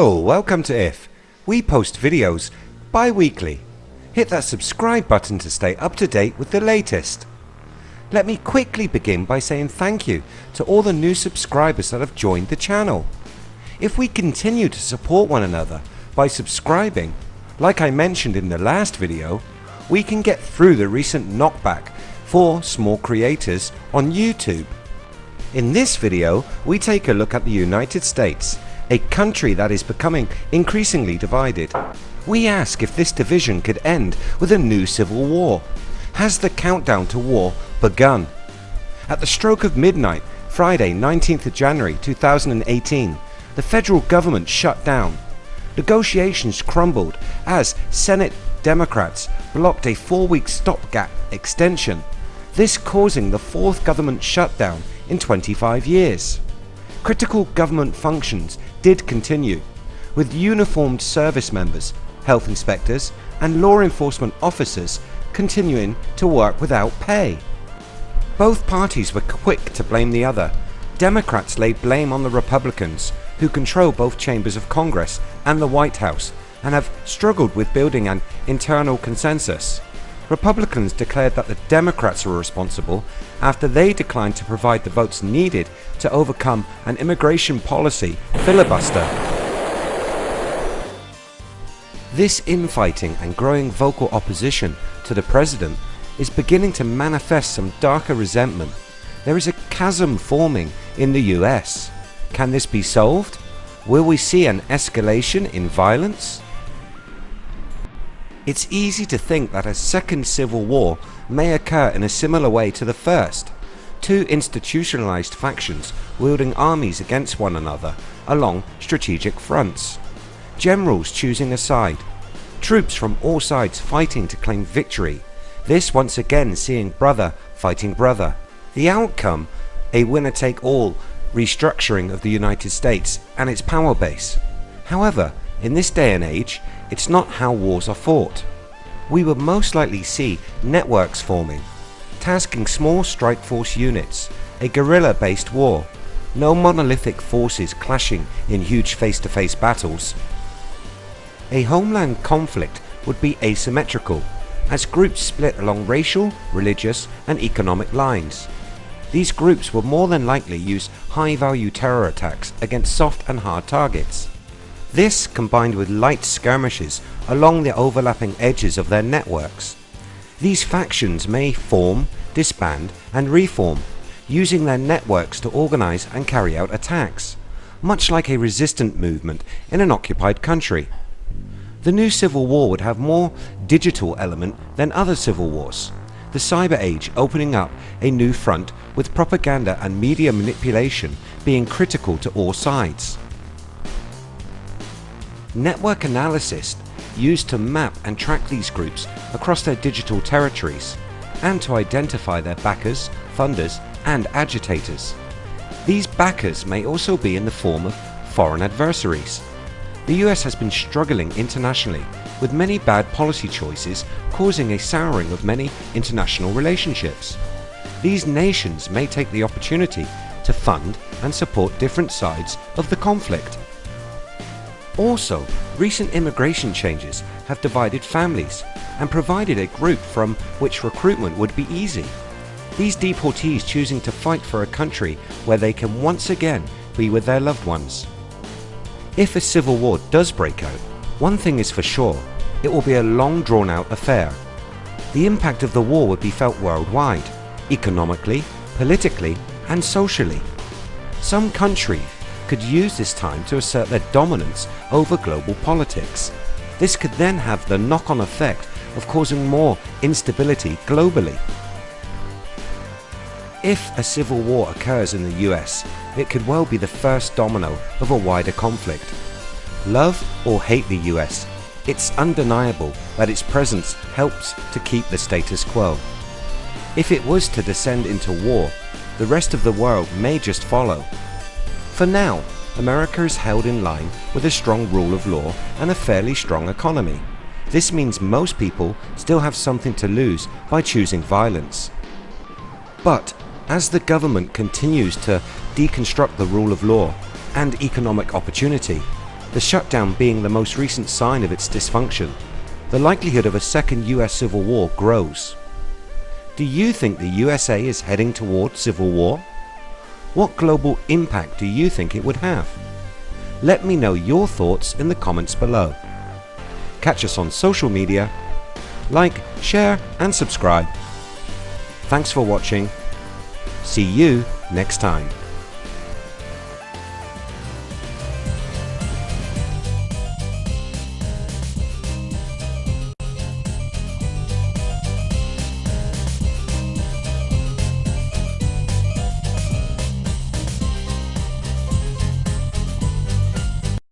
Hello, welcome to IF. We post videos bi-weekly. Hit that subscribe button to stay up to date with the latest. Let me quickly begin by saying thank you to all the new subscribers that have joined the channel. If we continue to support one another by subscribing, like I mentioned in the last video, we can get through the recent knockback for small creators on YouTube. In this video we take a look at the United States, a country that is becoming increasingly divided. We ask if this division could end with a new civil war. Has the countdown to war begun? At the stroke of midnight, Friday 19th of January 2018, the federal government shut down. Negotiations crumbled as Senate Democrats blocked a four-week stopgap extension, this causing the fourth government shutdown in 25 years. Critical government functions did continue, with uniformed service members, health inspectors and law enforcement officers continuing to work without pay. Both parties were quick to blame the other. Democrats laid blame on the Republicans who control both chambers of Congress and the White House and have struggled with building an internal consensus. Republicans declared that the Democrats were responsible after they declined to provide the votes needed to overcome an immigration policy filibuster. This infighting and growing vocal opposition to the President is beginning to manifest some darker resentment. There is a chasm forming in the US. Can this be solved? Will we see an escalation in violence? It's easy to think that a second civil war may occur in a similar way to the first. Two institutionalized factions wielding armies against one another along strategic fronts. Generals choosing a side. Troops from all sides fighting to claim victory. This once again seeing brother fighting brother. The outcome a winner take all restructuring of the United States and its power base. However, in this day and age, it's not how wars are fought. We would most likely see networks forming, tasking small strike force units, a guerrilla based war, no monolithic forces clashing in huge face-to-face -face battles. A homeland conflict would be asymmetrical, as groups split along racial, religious and economic lines. These groups would more than likely use high value terror attacks against soft and hard targets. This combined with light skirmishes along the overlapping edges of their networks. These factions may form, disband and reform using their networks to organize and carry out attacks, much like a resistant movement in an occupied country. The new civil war would have more digital element than other civil wars, the cyber age opening up a new front with propaganda and media manipulation being critical to all sides. Network analysis used to map and track these groups across their digital territories and to identify their backers, funders and agitators. These backers may also be in the form of foreign adversaries. The US has been struggling internationally with many bad policy choices causing a souring of many international relationships. These nations may take the opportunity to fund and support different sides of the conflict. Also, recent immigration changes have divided families and provided a group from which recruitment would be easy. These deportees choosing to fight for a country where they can once again be with their loved ones. If a civil war does break out, one thing is for sure, it will be a long drawn out affair. The impact of the war would be felt worldwide, economically, politically and socially. Some countries could use this time to assert their dominance over global politics. This could then have the knock-on effect of causing more instability globally. If a civil war occurs in the US, it could well be the first domino of a wider conflict. Love or hate the US, it's undeniable that its presence helps to keep the status quo. If it was to descend into war, the rest of the world may just follow for now, America is held in line with a strong rule of law and a fairly strong economy. This means most people still have something to lose by choosing violence. But as the government continues to deconstruct the rule of law and economic opportunity, the shutdown being the most recent sign of its dysfunction, the likelihood of a second US civil war grows. Do you think the USA is heading toward civil war? What global impact do you think it would have? Let me know your thoughts in the comments below. Catch us on social media, like, share and subscribe. Thanks for watching. See you next time.